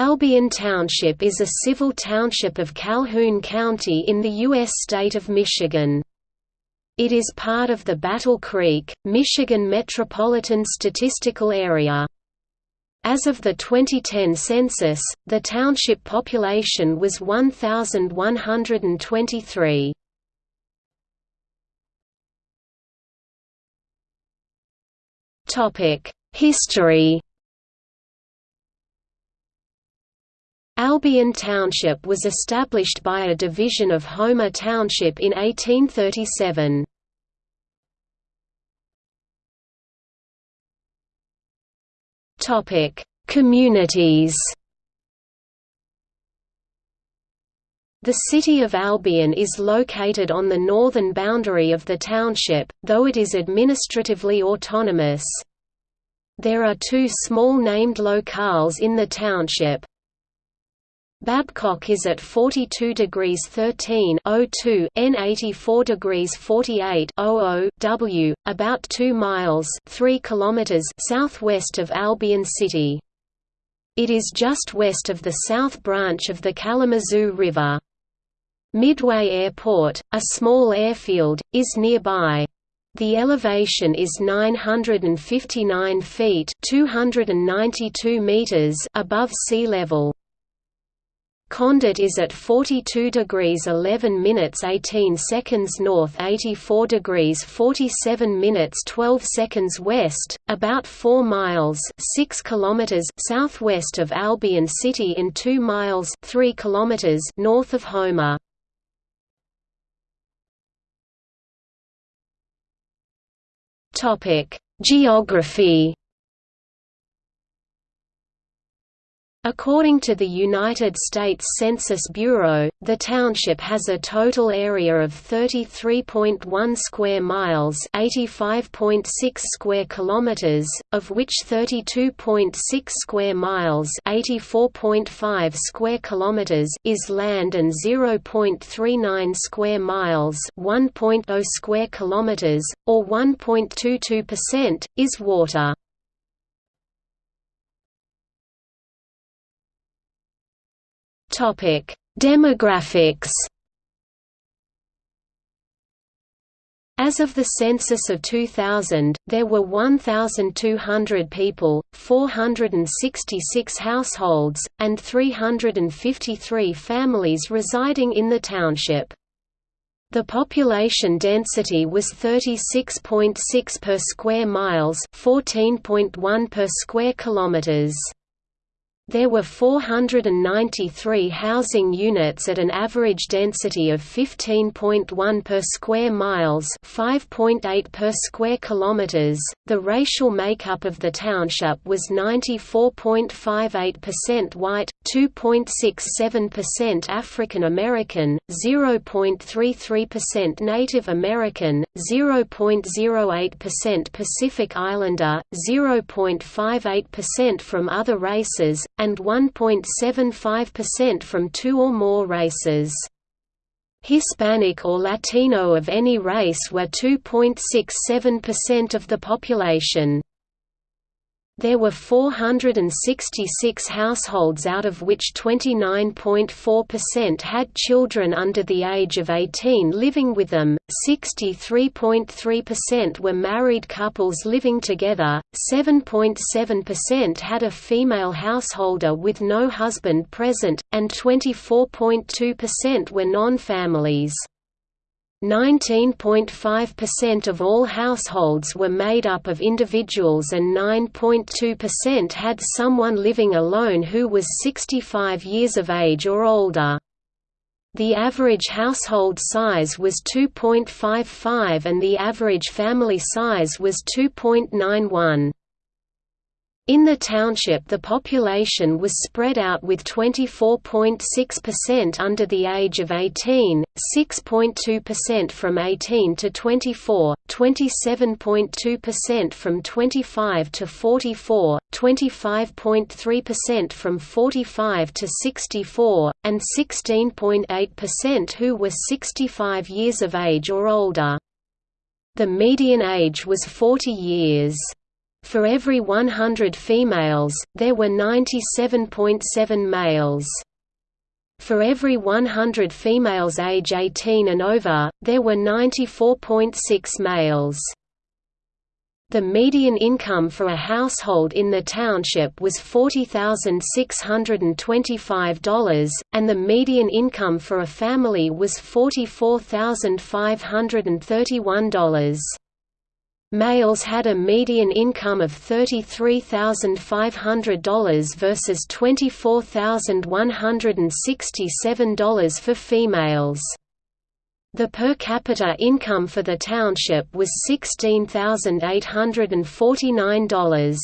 Albion Township is a civil township of Calhoun County in the U.S. state of Michigan. It is part of the Battle Creek, Michigan Metropolitan Statistical Area. As of the 2010 census, the township population was 1,123. History Albion Township was established by a division of Homer Township in 1837. Topic: Communities. The city of Albion is located on the northern boundary of the township, though it is administratively autonomous. There are two small named locales in the township. Babcock is at 42 degrees 13 02 N 84 degrees 48 00 W, about 2 miles 3 kilometers southwest of Albion City. It is just west of the south branch of the Kalamazoo River. Midway Airport, a small airfield, is nearby. The elevation is 959 feet 292 meters above sea level. Condit is at 42 degrees 11 minutes 18 seconds north 84 degrees 47 minutes 12 seconds west, about 4 miles 6 kilometers southwest of Albion City and 2 miles 3 kilometers north of Homer. Geography According to the United States Census Bureau, the township has a total area of 33.1 square miles, 85.6 square kilometers, of which 32.6 square miles, 84.5 square kilometers is land and 0.39 square miles, 1.0 square kilometers or 1.22% is water. Topic: Demographics. As of the census of 2000, there were 1,200 people, 466 households, and 353 families residing in the township. The population density was 36.6 per square miles, 14.1 per square kilometers. There were 493 housing units at an average density of 15.1 per square miles, 5.8 per square kilometers. The racial makeup of the township was 94.58% white, 2.67% African American, 0.33% Native American, 0.08% Pacific Islander, 0.58% from other races, and 1.75% from two or more races. Hispanic or Latino of any race were 2.67% of the population. There were 466 households out of which 29.4% had children under the age of 18 living with them, 63.3% were married couples living together, 7.7% had a female householder with no husband present, and 24.2% were non-families. 19.5% of all households were made up of individuals and 9.2% had someone living alone who was 65 years of age or older. The average household size was 2.55 and the average family size was 2.91. In the township the population was spread out with 24.6% under the age of 18, 6.2% from 18 to 24, 27.2% from 25 to 44, 25.3% from 45 to 64, and 16.8% who were 65 years of age or older. The median age was 40 years. For every 100 females, there were 97.7 males. For every 100 females age 18 and over, there were 94.6 males. The median income for a household in the township was $40,625, and the median income for a family was $44,531. Males had a median income of $33,500 versus $24,167 for females. The per capita income for the township was $16,849.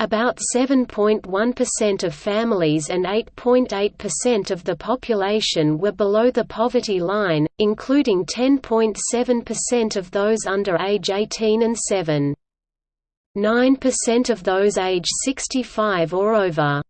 About 7.1% of families and 8.8% of the population were below the poverty line, including 10.7% of those under age 18 and 7. 9% of those age 65 or over.